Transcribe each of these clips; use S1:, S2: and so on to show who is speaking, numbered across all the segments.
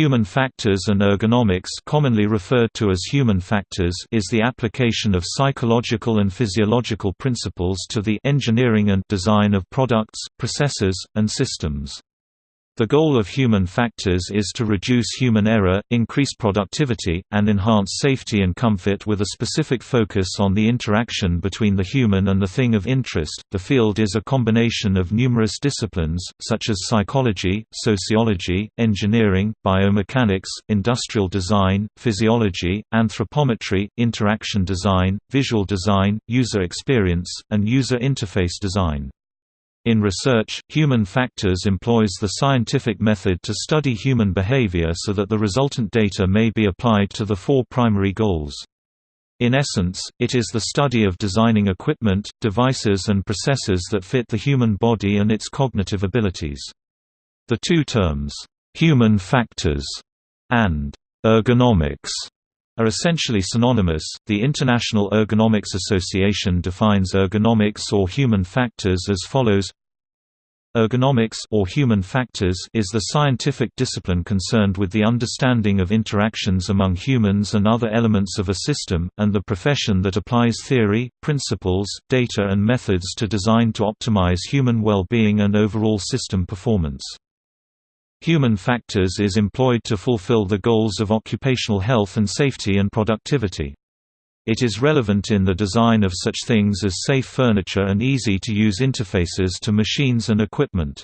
S1: Human factors and ergonomics commonly referred to as human factors is the application of psychological and physiological principles to the engineering and design of products, processes, and systems. The goal of human factors is to reduce human error, increase productivity, and enhance safety and comfort with a specific focus on the interaction between the human and the thing of interest. The field is a combination of numerous disciplines, such as psychology, sociology, engineering, biomechanics, industrial design, physiology, anthropometry, interaction design, visual design, user experience, and user interface design. In research, human factors employs the scientific method to study human behavior so that the resultant data may be applied to the four primary goals. In essence, it is the study of designing equipment, devices and processes that fit the human body and its cognitive abilities. The two terms, "'human factors' and "'ergonomics' are essentially synonymous. The International Ergonomics Association defines ergonomics or human factors as follows: Ergonomics or human factors is the scientific discipline concerned with the understanding of interactions among humans and other elements of a system, and the profession that applies theory, principles, data and methods to design to optimize human well-being and overall system performance. Human factors is employed to fulfill the goals of occupational health and safety and productivity. It is relevant in the design of such things as safe furniture and easy-to-use interfaces to machines and equipment.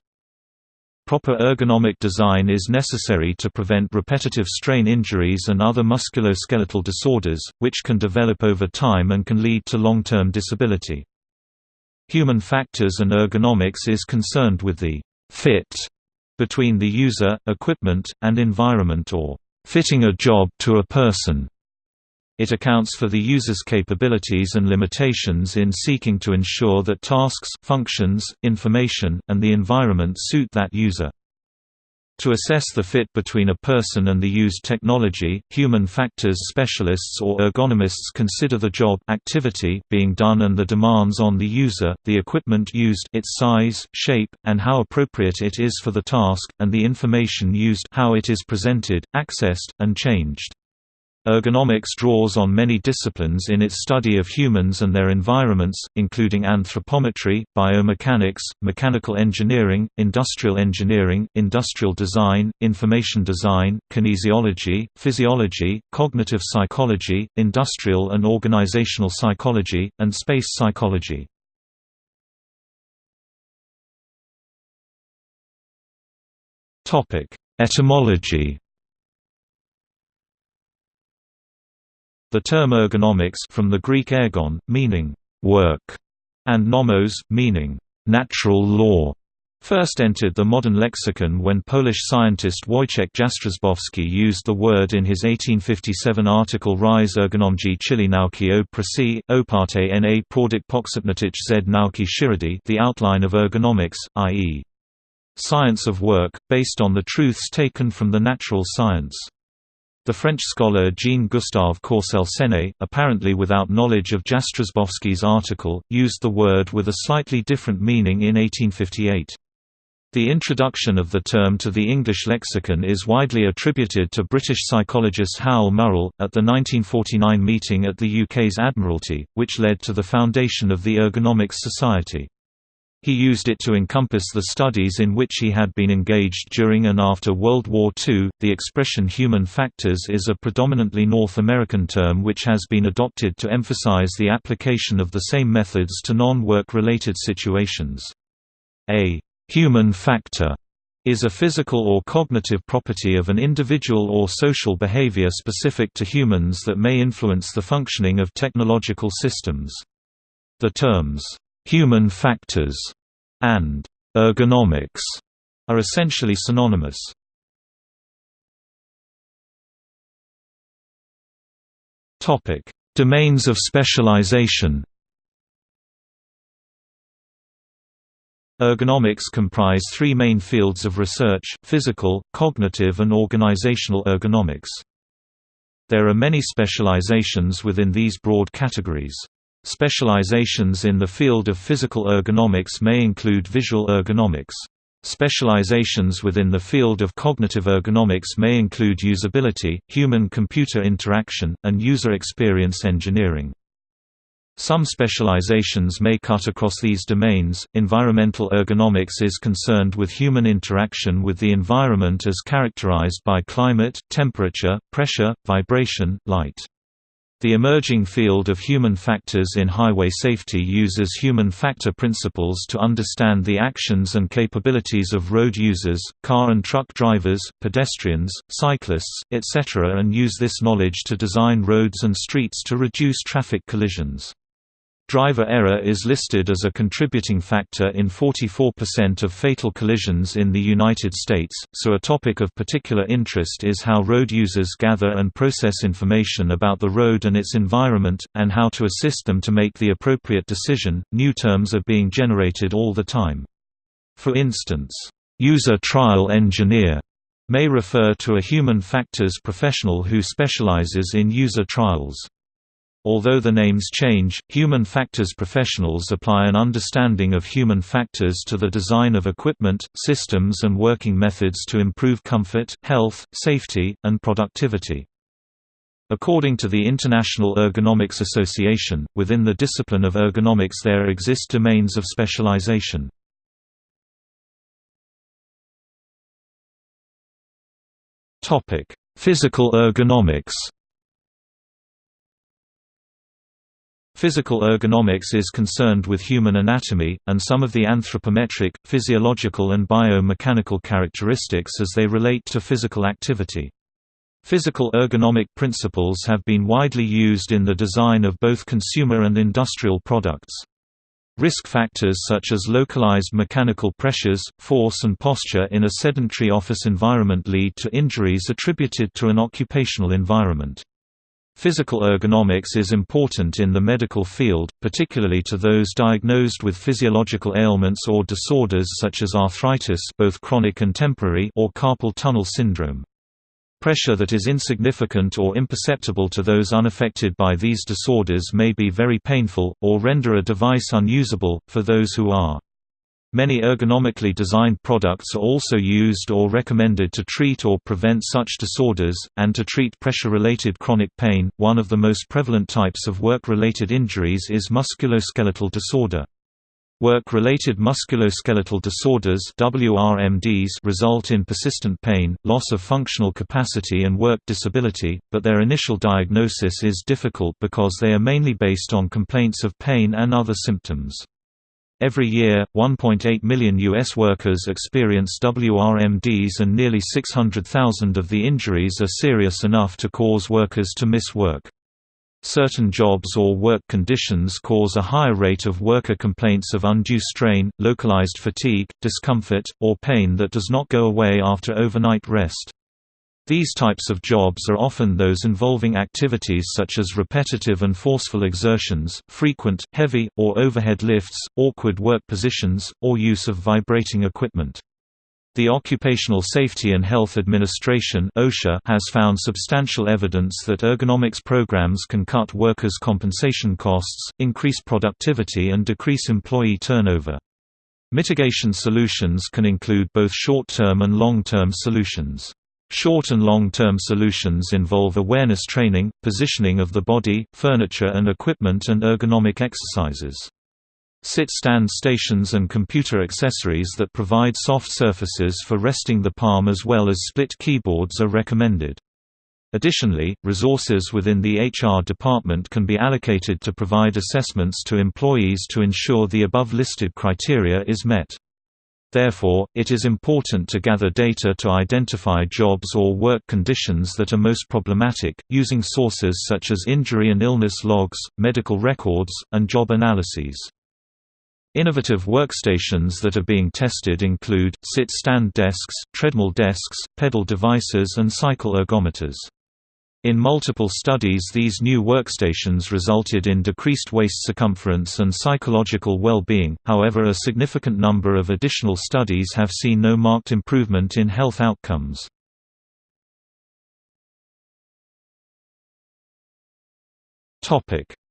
S1: Proper ergonomic design is necessary to prevent repetitive strain injuries and other musculoskeletal disorders, which can develop over time and can lead to long-term disability. Human factors and ergonomics is concerned with the fit between the user, equipment, and environment or fitting a job to a person. It accounts for the user's capabilities and limitations in seeking to ensure that tasks, functions, information, and the environment suit that user. To assess the fit between a person and the used technology, human factors specialists or ergonomists consider the job activity being done and the demands on the user, the equipment used its size, shape, and how appropriate it is for the task, and the information used how it is presented, accessed, and changed. Ergonomics draws on many disciplines in its study of humans and their environments, including anthropometry, biomechanics, mechanical engineering, industrial engineering, industrial design, information design, kinesiology, physiology, cognitive psychology, industrial and organizational psychology, and space psychology. Etymology The term ergonomics from the Greek ergon, meaning work, and nomos, meaning natural law, first entered the modern lexicon when Polish scientist Wojciech Jastrzębowski used the word in his 1857 article Rise ergonomji chili nauki o presi, oparte na product poksopnatich z nauki shiridi the outline of ergonomics, i.e. science of work, based on the truths taken from the natural science. The French scholar Jean-Gustave Courcelle-Seneuil, apparently without knowledge of Jastrzębowski's article, used the word with a slightly different meaning in 1858. The introduction of the term to the English lexicon is widely attributed to British psychologist Hywel Murrell, at the 1949 meeting at the UK's Admiralty, which led to the foundation of the Ergonomics Society. He used it to encompass the studies in which he had been engaged during and after World War II. The expression human factors is a predominantly North American term which has been adopted to emphasize the application of the same methods to non work related situations. A human factor is a physical or cognitive property of an individual or social behavior specific to humans that may influence the functioning of technological systems. The terms Human factors and ergonomics are essentially synonymous. Topic: Domains of specialization. Ergonomics comprise three main fields of research, physical, cognitive and organizational ergonomics. There are many specializations within these broad categories. Specializations in the field of physical ergonomics may include visual ergonomics. Specializations within the field of cognitive ergonomics may include usability, human-computer interaction, and user experience engineering. Some specializations may cut across these domains. Environmental ergonomics is concerned with human interaction with the environment as characterized by climate, temperature, pressure, vibration, light. The emerging field of human factors in highway safety uses human factor principles to understand the actions and capabilities of road users, car and truck drivers, pedestrians, cyclists, etc. and use this knowledge to design roads and streets to reduce traffic collisions. Driver error is listed as a contributing factor in 44% of fatal collisions in the United States, so a topic of particular interest is how road users gather and process information about the road and its environment, and how to assist them to make the appropriate decision. New terms are being generated all the time. For instance, user trial engineer may refer to a human factors professional who specializes in user trials. Although the names change, human factors professionals apply an understanding of human factors to the design of equipment, systems and working methods to improve comfort, health, safety, and productivity. According to the International Ergonomics Association, within the discipline of ergonomics there exist domains of specialization. Physical ergonomics Physical ergonomics is concerned with human anatomy, and some of the anthropometric, physiological and biomechanical characteristics as they relate to physical activity. Physical ergonomic principles have been widely used in the design of both consumer and industrial products. Risk factors such as localized mechanical pressures, force and posture in a sedentary office environment lead to injuries attributed to an occupational environment. Physical ergonomics is important in the medical field, particularly to those diagnosed with physiological ailments or disorders such as arthritis both chronic and temporary or carpal tunnel syndrome. Pressure that is insignificant or imperceptible to those unaffected by these disorders may be very painful, or render a device unusable, for those who are. Many ergonomically designed products are also used or recommended to treat or prevent such disorders, and to treat pressure-related chronic pain. One of the most prevalent types of work-related injuries is musculoskeletal disorder. Work-related musculoskeletal disorders WRMDs result in persistent pain, loss of functional capacity and work disability, but their initial diagnosis is difficult because they are mainly based on complaints of pain and other symptoms. Every year, 1.8 million U.S. workers experience WRMDs and nearly 600,000 of the injuries are serious enough to cause workers to miss work. Certain jobs or work conditions cause a higher rate of worker complaints of undue strain, localized fatigue, discomfort, or pain that does not go away after overnight rest. These types of jobs are often those involving activities such as repetitive and forceful exertions, frequent, heavy, or overhead lifts, awkward work positions, or use of vibrating equipment. The Occupational Safety and Health Administration (OSHA) has found substantial evidence that ergonomics programs can cut workers' compensation costs, increase productivity and decrease employee turnover. Mitigation solutions can include both short-term and long-term solutions. Short and long-term solutions involve awareness training, positioning of the body, furniture and equipment and ergonomic exercises. Sit-stand stations and computer accessories that provide soft surfaces for resting the palm as well as split keyboards are recommended. Additionally, resources within the HR department can be allocated to provide assessments to employees to ensure the above listed criteria is met. Therefore, it is important to gather data to identify jobs or work conditions that are most problematic, using sources such as injury and illness logs, medical records, and job analyses. Innovative workstations that are being tested include, sit-stand desks, treadmill desks, pedal devices and cycle ergometers. In multiple studies these new workstations resulted in decreased waist circumference and psychological well-being, however a significant number of additional studies have seen no marked improvement in health outcomes.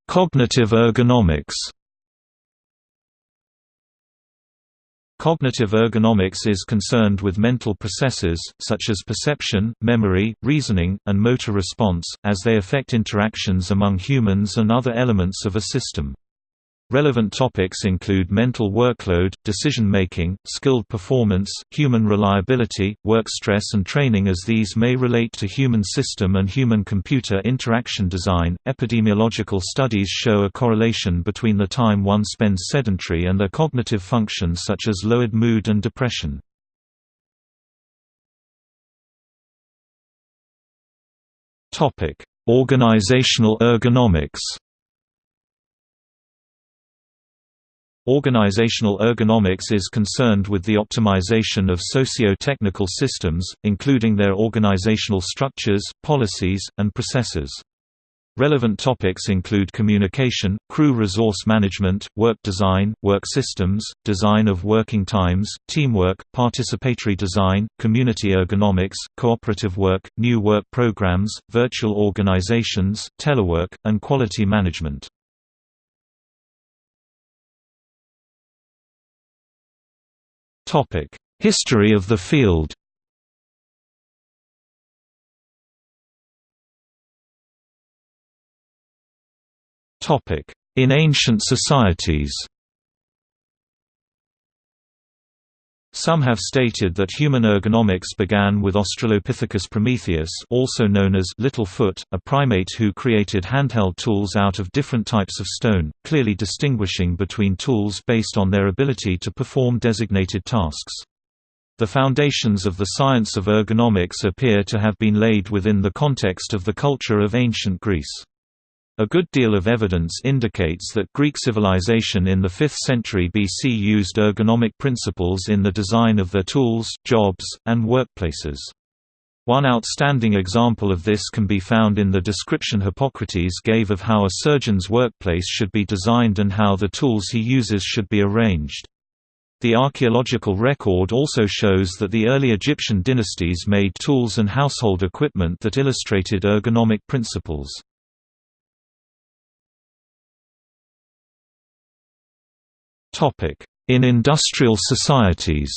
S1: Cognitive ergonomics Cognitive ergonomics is concerned with mental processes, such as perception, memory, reasoning, and motor response, as they affect interactions among humans and other elements of a system. Relevant topics include mental workload, decision-making, skilled performance, human reliability, work stress and training as these may relate to human system and human-computer interaction design. Epidemiological studies show a correlation between the time one spends sedentary and their cognitive functions such as lowered mood and depression. Topic: Organizational ergonomics. Organizational ergonomics is concerned with the optimization of socio-technical systems, including their organizational structures, policies, and processes. Relevant topics include communication, crew resource management, work design, work systems, design of working times, teamwork, participatory design, community ergonomics, cooperative work, new work programs, virtual organizations, telework, and quality management. History of the field. Topic: In ancient societies Some have stated that human ergonomics began with Australopithecus prometheus also known as Littlefoot, a primate who created handheld tools out of different types of stone, clearly distinguishing between tools based on their ability to perform designated tasks. The foundations of the science of ergonomics appear to have been laid within the context of the culture of ancient Greece. A good deal of evidence indicates that Greek civilization in the 5th century BC used ergonomic principles in the design of their tools, jobs, and workplaces. One outstanding example of this can be found in the description Hippocrates gave of how a surgeon's workplace should be designed and how the tools he uses should be arranged. The archaeological record also shows that the early Egyptian dynasties made tools and household equipment that illustrated ergonomic principles. In industrial societies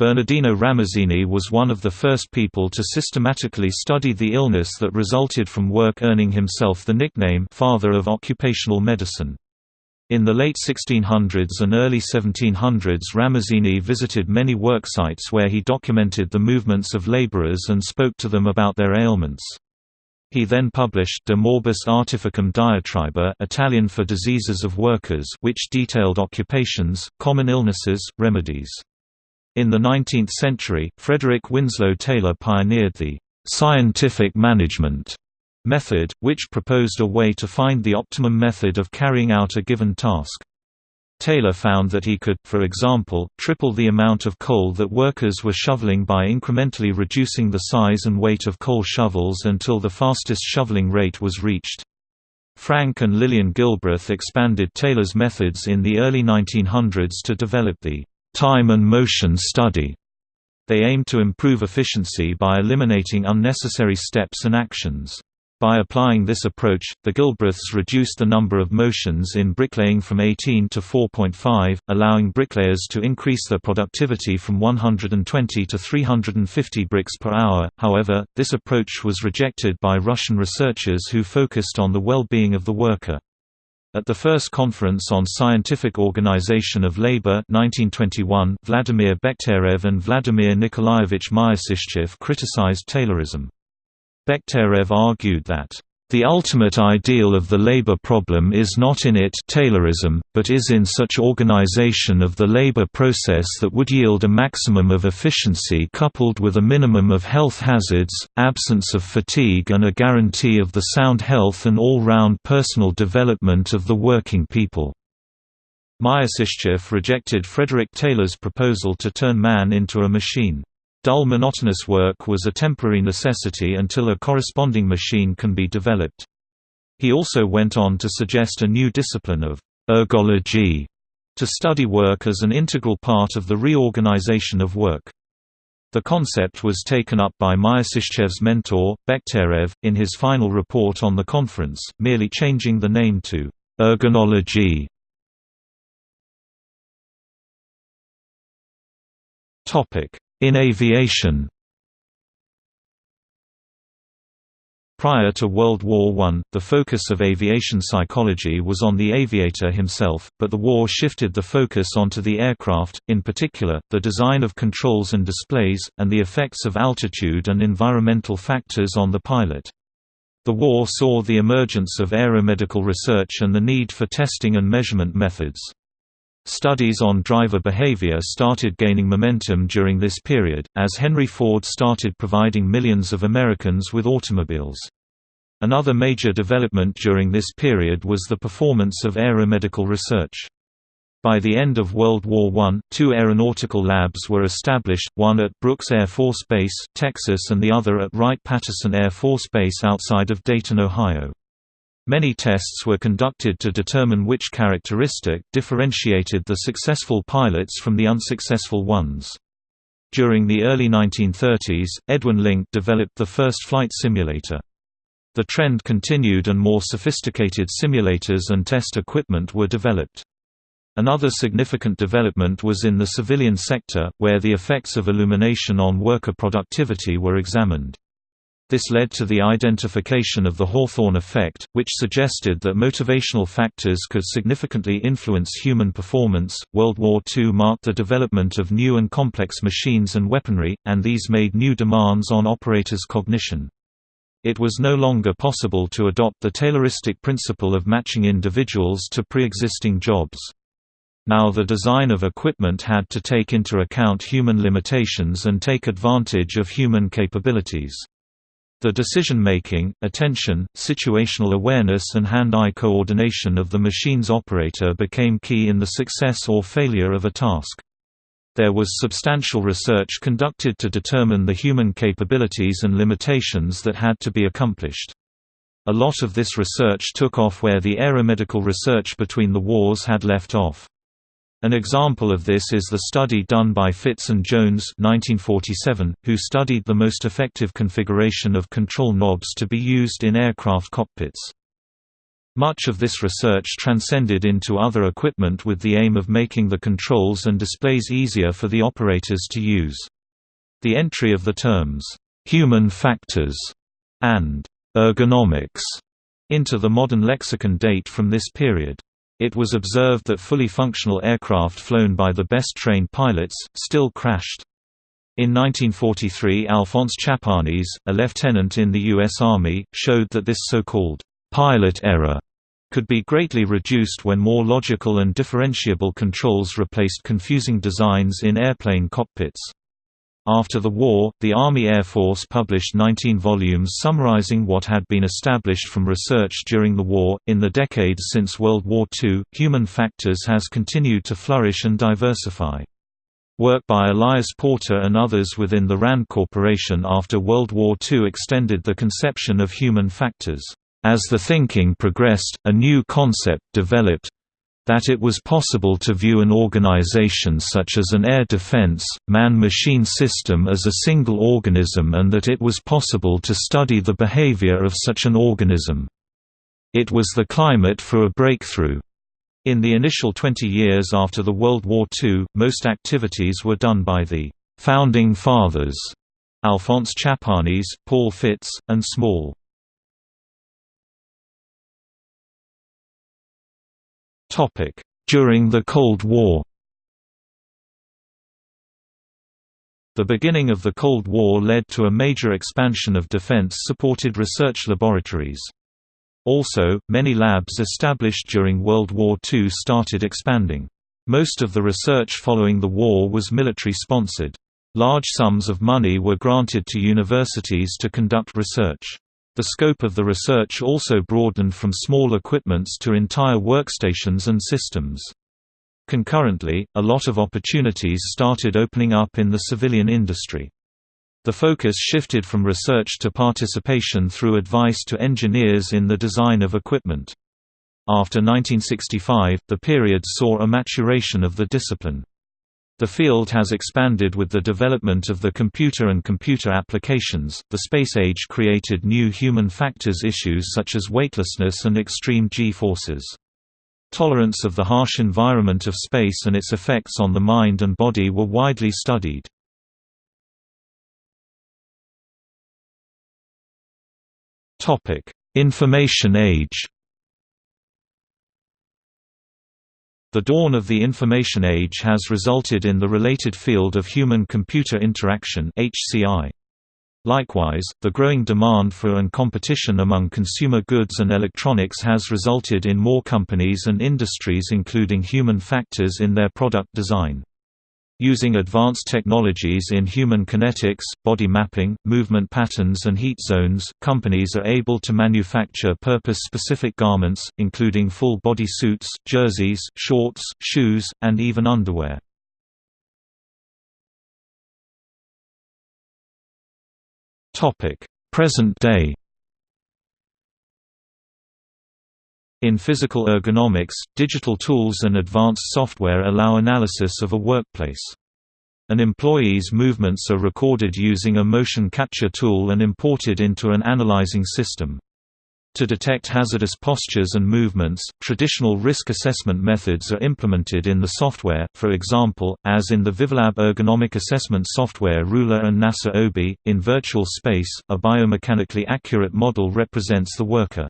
S1: Bernardino Ramazzini was one of the first people to systematically study the illness that resulted from work earning himself the nickname «father of occupational medicine». In the late 1600s and early 1700s Ramazzini visited many worksites where he documented the movements of laborers and spoke to them about their ailments. He then published De Morbis Artificum Diatriba Italian for diseases of workers which detailed occupations, common illnesses, remedies. In the 19th century, Frederick Winslow Taylor pioneered the «scientific management» method, which proposed a way to find the optimum method of carrying out a given task. Taylor found that he could, for example, triple the amount of coal that workers were shoveling by incrementally reducing the size and weight of coal shovels until the fastest shoveling rate was reached. Frank and Lillian Gilbreth expanded Taylor's methods in the early 1900s to develop the time and motion study. They aimed to improve efficiency by eliminating unnecessary steps and actions. By applying this approach, the Gilbreths reduced the number of motions in bricklaying from 18 to 4.5, allowing bricklayers to increase their productivity from 120 to 350 bricks per hour. However, this approach was rejected by Russian researchers who focused on the well-being of the worker. At the first Conference on Scientific Organization of Labor 1921, Vladimir Bekhterev and Vladimir Nikolaevich Myasishchev criticized Taylorism. Bekhterev argued that the ultimate ideal of the labor problem is not in it Taylorism, but is in such organization of the labor process that would yield a maximum of efficiency coupled with a minimum of health hazards, absence of fatigue and a guarantee of the sound health and all-round personal development of the working people. Myasishchev rejected Frederick Taylor's proposal to turn man into a machine. Dull monotonous work was a temporary necessity until a corresponding machine can be developed. He also went on to suggest a new discipline of ergology to study work as an integral part of the reorganization of work. The concept was taken up by Myasishchev's mentor, Bekhterev, in his final report on the conference, merely changing the name to ergonology. Topic: in aviation Prior to World War I, the focus of aviation psychology was on the aviator himself, but the war shifted the focus onto the aircraft, in particular, the design of controls and displays, and the effects of altitude and environmental factors on the pilot. The war saw the emergence of aeromedical research and the need for testing and measurement methods. Studies on driver behavior started gaining momentum during this period, as Henry Ford started providing millions of Americans with automobiles. Another major development during this period was the performance of aeromedical research. By the end of World War I, two aeronautical labs were established, one at Brooks Air Force Base, Texas and the other at Wright-Patterson Air Force Base outside of Dayton, Ohio. Many tests were conducted to determine which characteristic differentiated the successful pilots from the unsuccessful ones. During the early 1930s, Edwin Link developed the first flight simulator. The trend continued and more sophisticated simulators and test equipment were developed. Another significant development was in the civilian sector, where the effects of illumination on worker productivity were examined. This led to the identification of the Hawthorne effect, which suggested that motivational factors could significantly influence human performance. World War II marked the development of new and complex machines and weaponry, and these made new demands on operators' cognition. It was no longer possible to adopt the Tayloristic principle of matching individuals to pre-existing jobs. Now the design of equipment had to take into account human limitations and take advantage of human capabilities. The decision-making, attention, situational awareness and hand-eye coordination of the machine's operator became key in the success or failure of a task. There was substantial research conducted to determine the human capabilities and limitations that had to be accomplished. A lot of this research took off where the aeromedical research between the wars had left off. An example of this is the study done by Fitts and Jones 1947, who studied the most effective configuration of control knobs to be used in aircraft cockpits. Much of this research transcended into other equipment with the aim of making the controls and displays easier for the operators to use. The entry of the terms, "'human factors' and "'ergonomics' into the modern lexicon date from this period. It was observed that fully functional aircraft flown by the best trained pilots, still crashed. In 1943 Alphonse Chapanis, a lieutenant in the U.S. Army, showed that this so-called pilot error could be greatly reduced when more logical and differentiable controls replaced confusing designs in airplane cockpits. After the war, the Army Air Force published 19 volumes summarizing what had been established from research during the war. In the decades since World War II, human factors has continued to flourish and diversify. Work by Elias Porter and others within the RAND Corporation after World War II extended the conception of human factors. As the thinking progressed, a new concept developed that it was possible to view an organization such as an air defense, man-machine system as a single organism and that it was possible to study the behavior of such an organism. It was the climate for a breakthrough. In the initial 20 years after the World War II, most activities were done by the «founding fathers» Alphonse Chapanis, Paul Fitts, and Small. During the Cold War The beginning of the Cold War led to a major expansion of defense-supported research laboratories. Also, many labs established during World War II started expanding. Most of the research following the war was military-sponsored. Large sums of money were granted to universities to conduct research. The scope of the research also broadened from small equipments to entire workstations and systems. Concurrently, a lot of opportunities started opening up in the civilian industry. The focus shifted from research to participation through advice to engineers in the design of equipment. After 1965, the period saw a maturation of the discipline. The field has expanded with the development of the computer and computer applications. The space age created new human factors issues such as weightlessness and extreme G forces. Tolerance of the harsh environment of space and its effects on the mind and body were widely studied. Topic: Information Age The dawn of the information age has resulted in the related field of human-computer interaction HCI. Likewise, the growing demand for and competition among consumer goods and electronics has resulted in more companies and industries including human factors in their product design. Using advanced technologies in human kinetics, body mapping, movement patterns and heat zones, companies are able to manufacture purpose-specific garments, including full-body suits, jerseys, shorts, shoes, and even underwear. Present day In physical ergonomics, digital tools and advanced software allow analysis of a workplace. An employee's movements are recorded using a motion capture tool and imported into an analyzing system. To detect hazardous postures and movements, traditional risk assessment methods are implemented in the software, for example, as in the Vivalab ergonomic assessment software RULA and NASA OBI. In virtual space, a biomechanically accurate model represents the worker.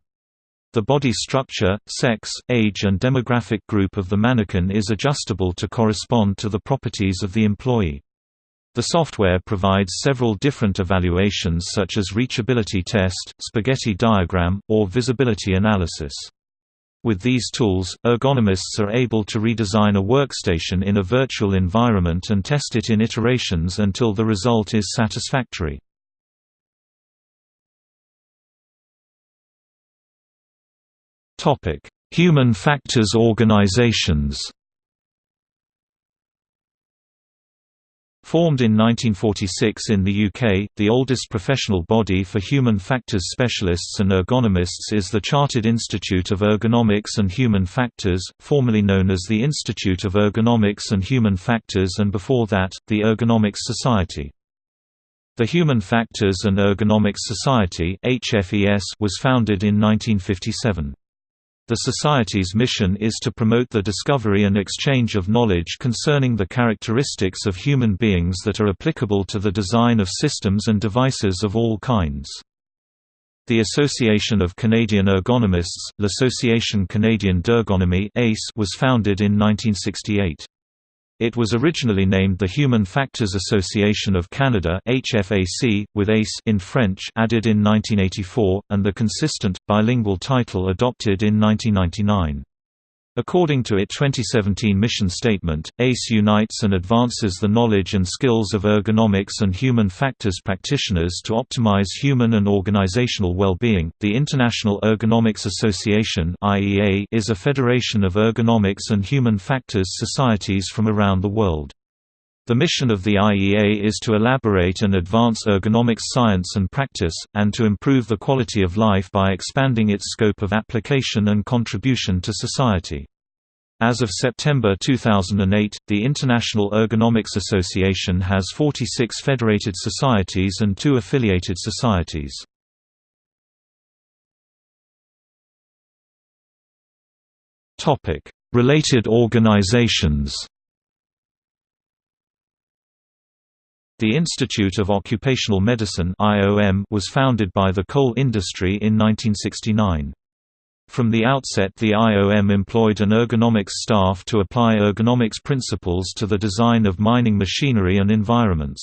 S1: The body structure, sex, age and demographic group of the mannequin is adjustable to correspond to the properties of the employee. The software provides several different evaluations such as reachability test, spaghetti diagram, or visibility analysis. With these tools, ergonomists are able to redesign a workstation in a virtual environment and test it in iterations until the result is satisfactory. Topic: Human factors organizations. Formed in 1946 in the UK, the oldest professional body for human factors specialists and ergonomists is the Chartered Institute of Ergonomics and Human Factors, formerly known as the Institute of Ergonomics and Human Factors and before that, the Ergonomics Society. The Human Factors and Ergonomics Society was founded in 1957. The Society's mission is to promote the discovery and exchange of knowledge concerning the characteristics of human beings that are applicable to the design of systems and devices of all kinds. The Association of Canadian Ergonomists, l'Association Canadienne d'Ergonomie was founded in 1968. It was originally named the Human Factors Association of Canada HFAC, with ACE in French added in 1984, and the consistent, bilingual title adopted in 1999. According to its 2017 mission statement, ACE unites and advances the knowledge and skills of ergonomics and human factors practitioners to optimize human and organizational well-being. The International Ergonomics Association (IEA) is a federation of ergonomics and human factors societies from around the world. The mission of the IEA is to elaborate and advance ergonomics science and practice, and to improve the quality of life by expanding its scope of application and contribution to society. As of September 2008, the International Ergonomics Association has 46 federated societies and two affiliated societies. Related organizations The Institute of Occupational Medicine was founded by the coal industry in 1969. From the outset the IOM employed an ergonomics staff to apply ergonomics principles to the design of mining machinery and environments.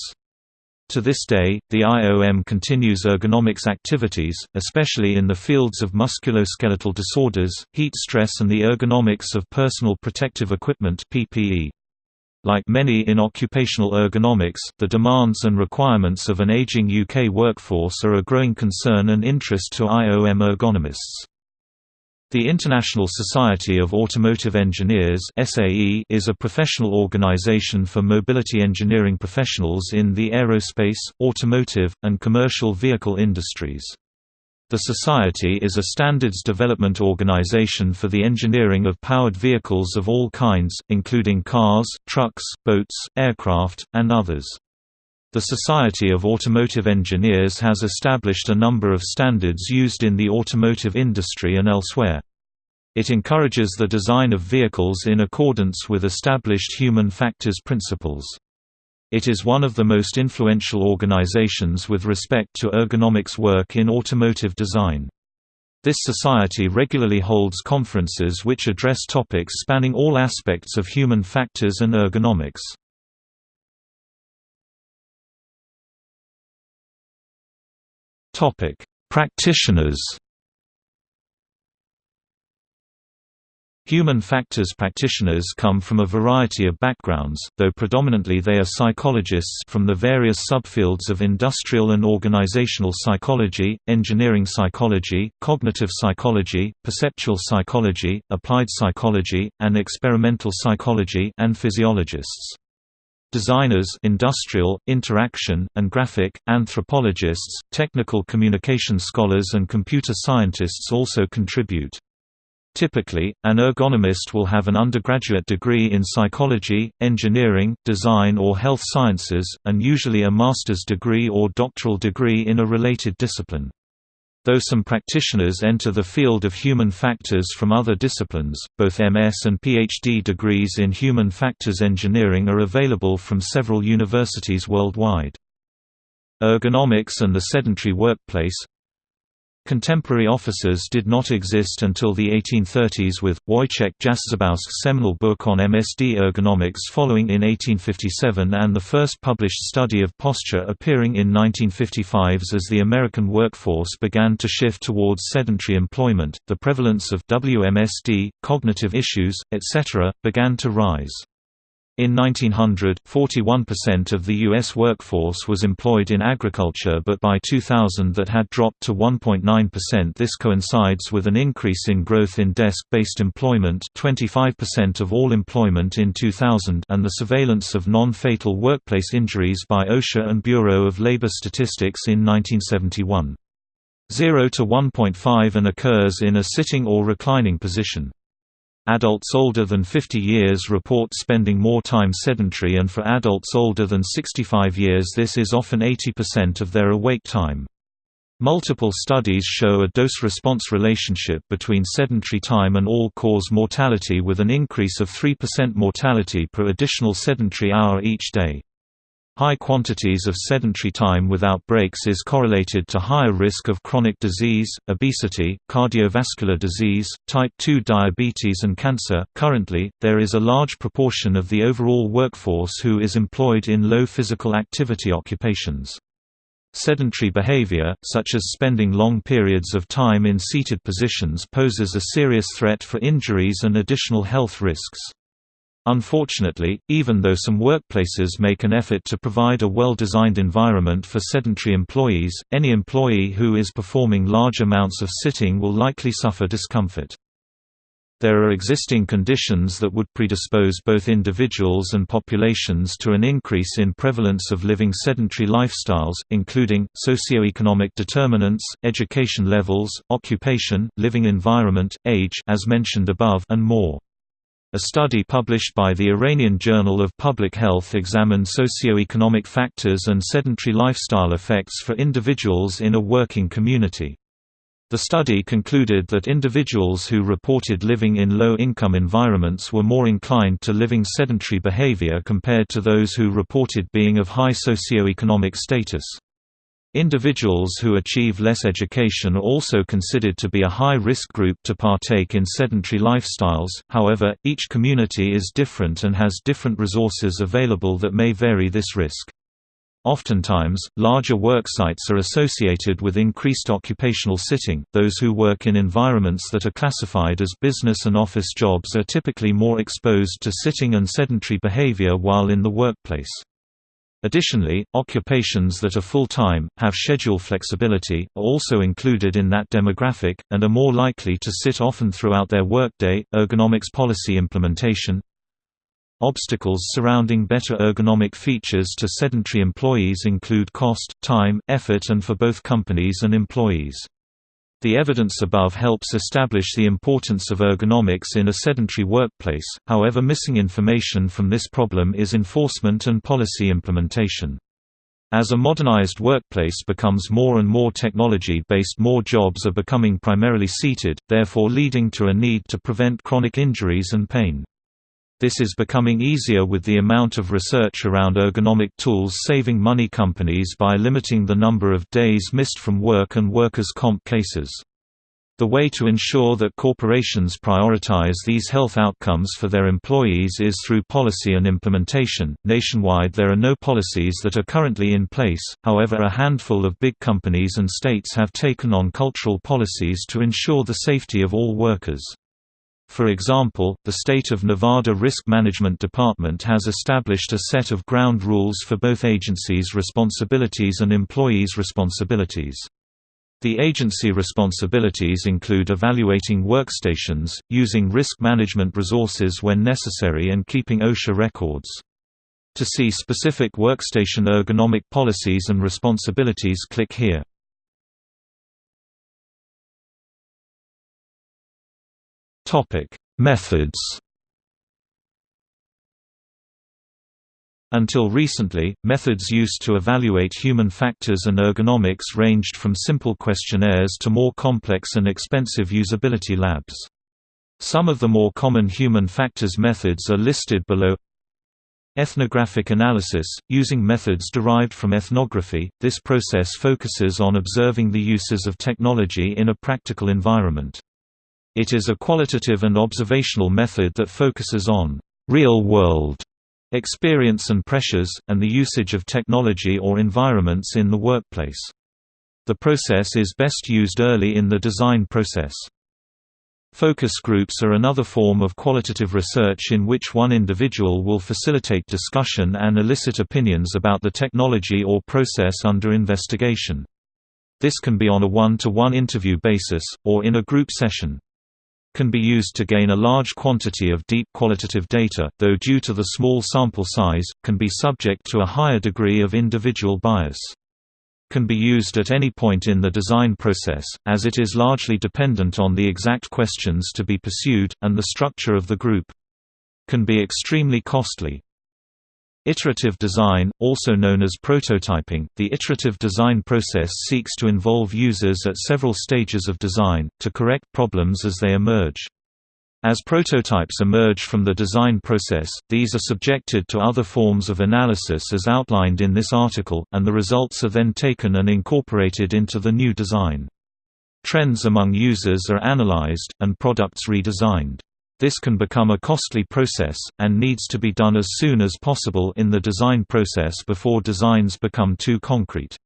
S1: To this day, the IOM continues ergonomics activities, especially in the fields of musculoskeletal disorders, heat stress and the ergonomics of personal protective equipment PPE. Like many in occupational ergonomics, the demands and requirements of an aging UK workforce are a growing concern and interest to IOM ergonomists. The International Society of Automotive Engineers is a professional organization for mobility engineering professionals in the aerospace, automotive, and commercial vehicle industries. The Society is a standards development organization for the engineering of powered vehicles of all kinds, including cars, trucks, boats, aircraft, and others. The Society of Automotive Engineers has established a number of standards used in the automotive industry and elsewhere. It encourages the design of vehicles in accordance with established human factors principles. It is one of the most influential organizations with respect to ergonomics work in automotive design. This society regularly holds conferences which address topics spanning all aspects of human factors and ergonomics. Practitioners Human factors practitioners come from a variety of backgrounds, though predominantly they are psychologists from the various subfields of industrial and organizational psychology, engineering psychology, cognitive psychology, perceptual psychology, applied psychology, and experimental psychology and physiologists. Designers industrial, interaction, and graphic, anthropologists, technical communication scholars and computer scientists also contribute. Typically, an ergonomist will have an undergraduate degree in psychology, engineering, design or health sciences, and usually a master's degree or doctoral degree in a related discipline. Though some practitioners enter the field of human factors from other disciplines, both MS and PhD degrees in human factors engineering are available from several universities worldwide. Ergonomics and the sedentary workplace Contemporary officers did not exist until the 1830s with, Wojciech Jastrzębowski's seminal book on MSD ergonomics following in 1857 and the first published study of posture appearing in 1955. as the American workforce began to shift towards sedentary employment, the prevalence of WMSD, cognitive issues, etc., began to rise. In 1900, 41% of the U.S. workforce was employed in agriculture but by 2000 that had dropped to 1.9% This coincides with an increase in growth in desk-based employment 25% of all employment in 2000 and the surveillance of non-fatal workplace injuries by OSHA and Bureau of Labor Statistics in 1971. 0 to 1.5 and occurs in a sitting or reclining position. Adults older than 50 years report spending more time sedentary and for adults older than 65 years this is often 80% of their awake time. Multiple studies show a dose-response relationship between sedentary time and all-cause mortality with an increase of 3% mortality per additional sedentary hour each day. High quantities of sedentary time without breaks is correlated to higher risk of chronic disease, obesity, cardiovascular disease, type 2 diabetes, and cancer. Currently, there is a large proportion of the overall workforce who is employed in low physical activity occupations. Sedentary behavior, such as spending long periods of time in seated positions, poses a serious threat for injuries and additional health risks. Unfortunately, even though some workplaces make an effort to provide a well-designed environment for sedentary employees, any employee who is performing large amounts of sitting will likely suffer discomfort. There are existing conditions that would predispose both individuals and populations to an increase in prevalence of living sedentary lifestyles, including, socioeconomic determinants, education levels, occupation, living environment, age as mentioned above and more. A study published by the Iranian Journal of Public Health examined socio-economic factors and sedentary lifestyle effects for individuals in a working community. The study concluded that individuals who reported living in low-income environments were more inclined to living sedentary behavior compared to those who reported being of high socio-economic status. Individuals who achieve less education are also considered to be a high-risk group to partake in sedentary lifestyles, however, each community is different and has different resources available that may vary this risk. Oftentimes, larger work sites are associated with increased occupational sitting. Those who work in environments that are classified as business and office jobs are typically more exposed to sitting and sedentary behavior while in the workplace. Additionally, occupations that are full-time, have schedule flexibility, are also included in that demographic, and are more likely to sit often throughout their workday. Ergonomics policy implementation Obstacles surrounding better ergonomic features to sedentary employees include cost, time, effort and for both companies and employees. The evidence above helps establish the importance of ergonomics in a sedentary workplace, however missing information from this problem is enforcement and policy implementation. As a modernized workplace becomes more and more technology-based more jobs are becoming primarily seated, therefore leading to a need to prevent chronic injuries and pain. This is becoming easier with the amount of research around ergonomic tools saving money companies by limiting the number of days missed from work and workers' comp cases. The way to ensure that corporations prioritize these health outcomes for their employees is through policy and implementation. Nationwide, there are no policies that are currently in place, however, a handful of big companies and states have taken on cultural policies to ensure the safety of all workers. For example, the state of Nevada Risk Management Department has established a set of ground rules for both agencies' responsibilities and employees' responsibilities. The agency responsibilities include evaluating workstations, using risk management resources when necessary and keeping OSHA records. To see specific workstation ergonomic policies and responsibilities click here. Methods Until recently, methods used to evaluate human factors and ergonomics ranged from simple questionnaires to more complex and expensive usability labs. Some of the more common human factors methods are listed below Ethnographic analysis, using methods derived from ethnography, this process focuses on observing the uses of technology in a practical environment. It is a qualitative and observational method that focuses on real-world experience and pressures, and the usage of technology or environments in the workplace. The process is best used early in the design process. Focus groups are another form of qualitative research in which one individual will facilitate discussion and elicit opinions about the technology or process under investigation. This can be on a one-to-one -one interview basis, or in a group session can be used to gain a large quantity of deep qualitative data, though due to the small sample size, can be subject to a higher degree of individual bias. Can be used at any point in the design process, as it is largely dependent on the exact questions to be pursued, and the structure of the group. Can be extremely costly. Iterative design, also known as prototyping, the iterative design process seeks to involve users at several stages of design, to correct problems as they emerge. As prototypes emerge from the design process, these are subjected to other forms of analysis as outlined in this article, and the results are then taken and incorporated into the new design. Trends among users are analyzed, and products redesigned. This can become a costly process, and needs to be done as soon as possible in the design process before designs become too concrete.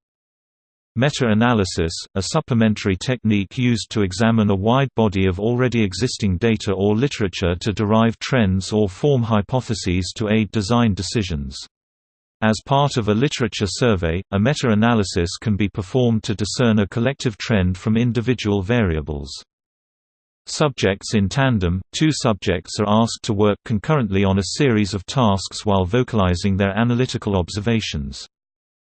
S1: Meta-analysis, a supplementary technique used to examine a wide body of already existing data or literature to derive trends or form hypotheses to aid design decisions. As part of a literature survey, a meta-analysis can be performed to discern a collective trend from individual variables. Subjects in tandem, two subjects are asked to work concurrently on a series of tasks while vocalizing their analytical observations.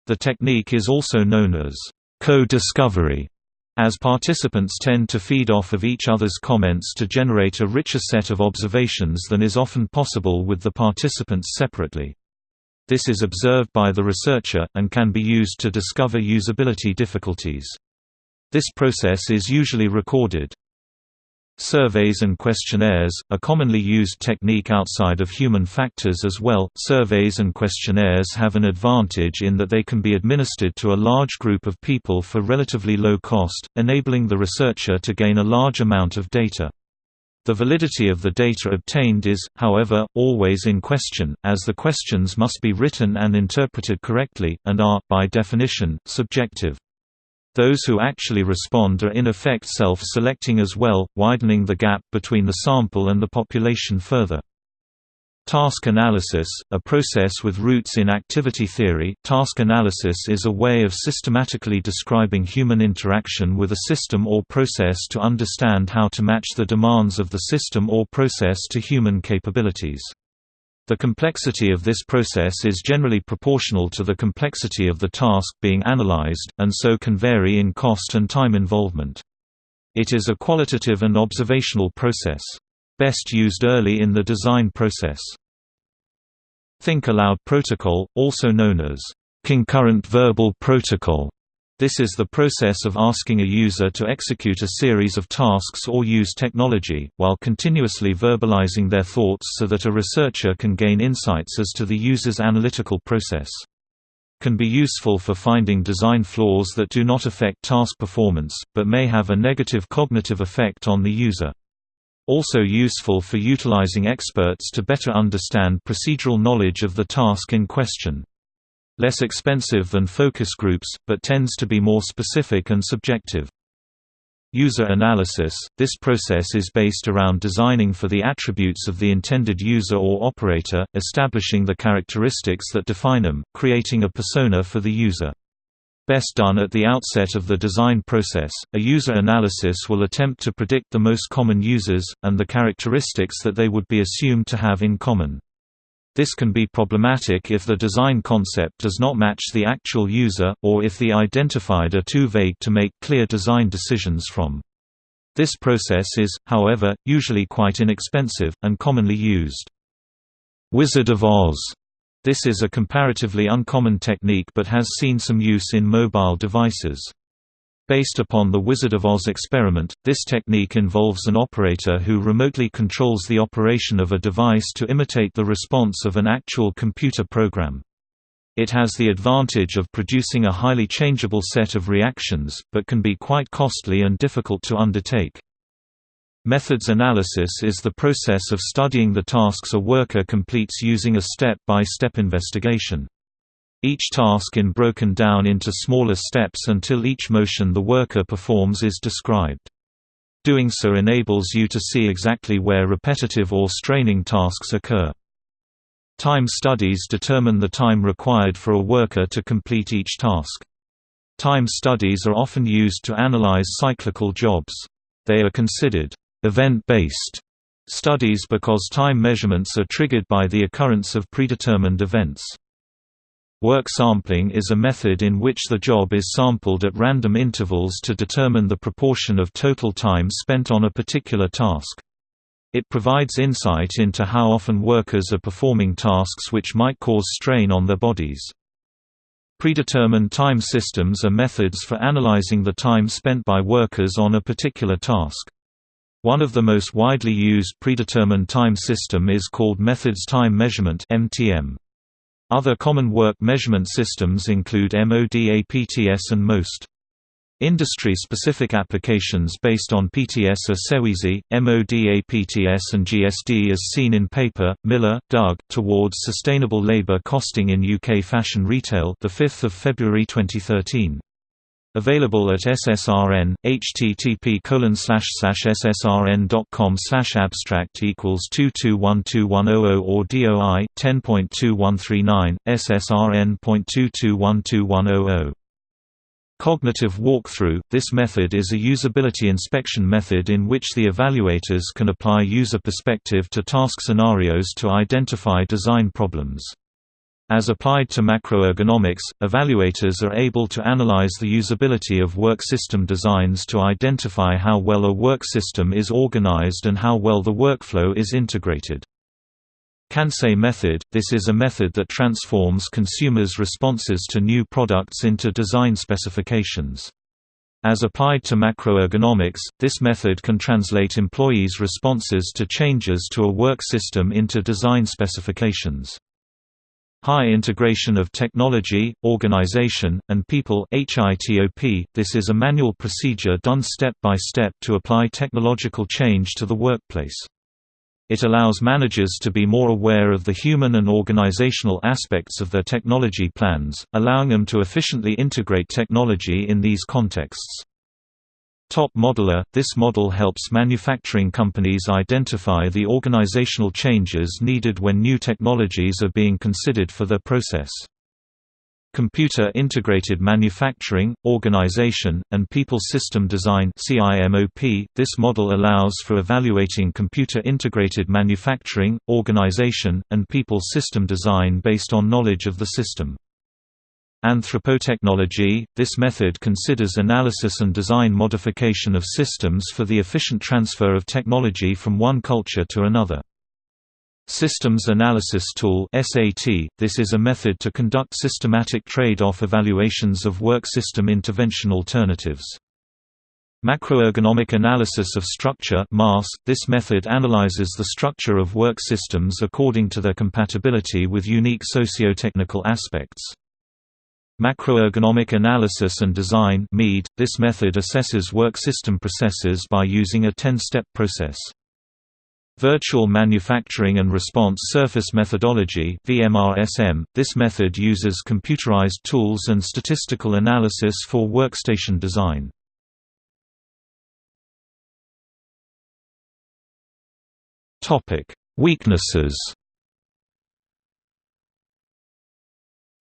S1: The technique is also known as co-discovery, as participants tend to feed off of each other's comments to generate a richer set of observations than is often possible with the participants separately. This is observed by the researcher, and can be used to discover usability difficulties. This process is usually recorded. Surveys and questionnaires, a commonly used technique outside of human factors as well. Surveys and questionnaires have an advantage in that they can be administered to a large group of people for relatively low cost, enabling the researcher to gain a large amount of data. The validity of the data obtained is, however, always in question, as the questions must be written and interpreted correctly, and are, by definition, subjective. Those who actually respond are in effect self-selecting as well, widening the gap between the sample and the population further. Task analysis, a process with roots in activity theory, task analysis is a way of systematically describing human interaction with a system or process to understand how to match the demands of the system or process to human capabilities. The complexity of this process is generally proportional to the complexity of the task being analyzed, and so can vary in cost and time involvement. It is a qualitative and observational process. Best used early in the design process. Think Aloud Protocol, also known as concurrent verbal protocol, This is the process of asking a user to execute a series of tasks or use technology, while continuously verbalizing their thoughts so that a researcher can gain insights as to the user's analytical process. Can be useful for finding design flaws that do not affect task performance, but may have a negative cognitive effect on the user. Also useful for utilizing experts to better understand procedural knowledge of the task in question less expensive than focus groups, but tends to be more specific and subjective. User analysis – This process is based around designing for the attributes of the intended user or operator, establishing the characteristics that define them, creating a persona for the user. Best done at the outset of the design process, a user analysis will attempt to predict the most common users, and the characteristics that they would be assumed to have in common. This can be problematic if the design concept does not match the actual user, or if the identified are too vague to make clear design decisions from. This process is, however, usually quite inexpensive, and commonly used. Wizard of Oz this is a comparatively uncommon technique but has seen some use in mobile devices. Based upon the Wizard of Oz experiment, this technique involves an operator who remotely controls the operation of a device to imitate the response of an actual computer program. It has the advantage of producing a highly changeable set of reactions, but can be quite costly and difficult to undertake. Methods analysis is the process of studying the tasks a worker completes using a step-by-step -step investigation. Each task in broken down into smaller steps until each motion the worker performs is described. Doing so enables you to see exactly where repetitive or straining tasks occur. Time studies determine the time required for a worker to complete each task. Time studies are often used to analyze cyclical jobs. They are considered event-based studies because time measurements are triggered by the occurrence of predetermined events. Work sampling is a method in which the job is sampled at random intervals to determine the proportion of total time spent on a particular task. It provides insight into how often workers are performing tasks which might cause strain on their bodies. Predetermined time systems are methods for analyzing the time spent by workers on a particular task. One of the most widely used predetermined time system is called Methods Time Measurement (MTM). Other common work measurement systems include MODA-PTS and MOST. Industry-specific applications based on PTS are Seweasy, MODA-PTS and GSD as seen in paper, Miller, Doug, Towards Sustainable Labour Costing in UK Fashion Retail 5 February 2013. Available at SSRN, http ssrn.com abstract equals 221210 or DOI 10.2139, SSRN.221210. Cognitive walkthrough – This method is a usability inspection method in which the evaluators can apply user perspective to task scenarios to identify design problems. As applied to macroergonomics, evaluators are able to analyze the usability of work system designs to identify how well a work system is organized and how well the workflow is integrated. Kansei method – This is a method that transforms consumers' responses to new products into design specifications. As applied to macroergonomics, this method can translate employees' responses to changes to a work system into design specifications. High integration of technology, organization, and people. .This is a manual procedure done step by step to apply technological change to the workplace. It allows managers to be more aware of the human and organizational aspects of their technology plans, allowing them to efficiently integrate technology in these contexts. Top Modeler – This model helps manufacturing companies identify the organizational changes needed when new technologies are being considered for their process. Computer Integrated Manufacturing, Organization, and People System Design This model allows for evaluating computer integrated manufacturing, organization, and people system design based on knowledge of the system. Anthropotechnology – This method considers analysis and design modification of systems for the efficient transfer of technology from one culture to another. Systems Analysis Tool (SAT). This is a method to conduct systematic trade-off evaluations of work system intervention alternatives. Macroergonomic Analysis of Structure (MAS). This method analyzes the structure of work systems according to their compatibility with unique socio-technical aspects. Macroergonomic Analysis and Design (MED). This method assesses work system processes by using a 10-step process. Virtual Manufacturing and Response Surface Methodology VMRSM. This method uses computerized tools and statistical analysis for workstation design. Weaknesses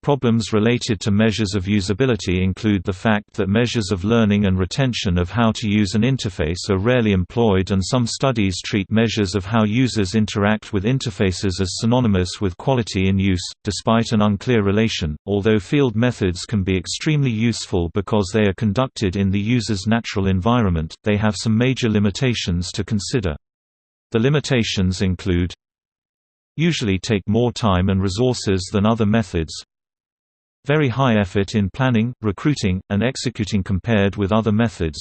S1: Problems related to measures of usability include the fact that measures of learning and retention of how to use an interface are rarely employed and some studies treat measures of how users interact with interfaces as synonymous with quality in use, despite an unclear relation, although field methods can be extremely useful because they are conducted in the user's natural environment, they have some major limitations to consider. The limitations include usually take more time and resources than other methods, very high effort in planning, recruiting, and executing compared with other methods.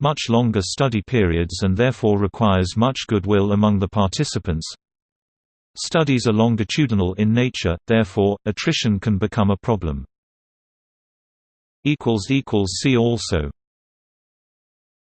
S1: Much longer study periods and therefore requires much goodwill among the participants. Studies are longitudinal in nature, therefore, attrition can become a problem. See also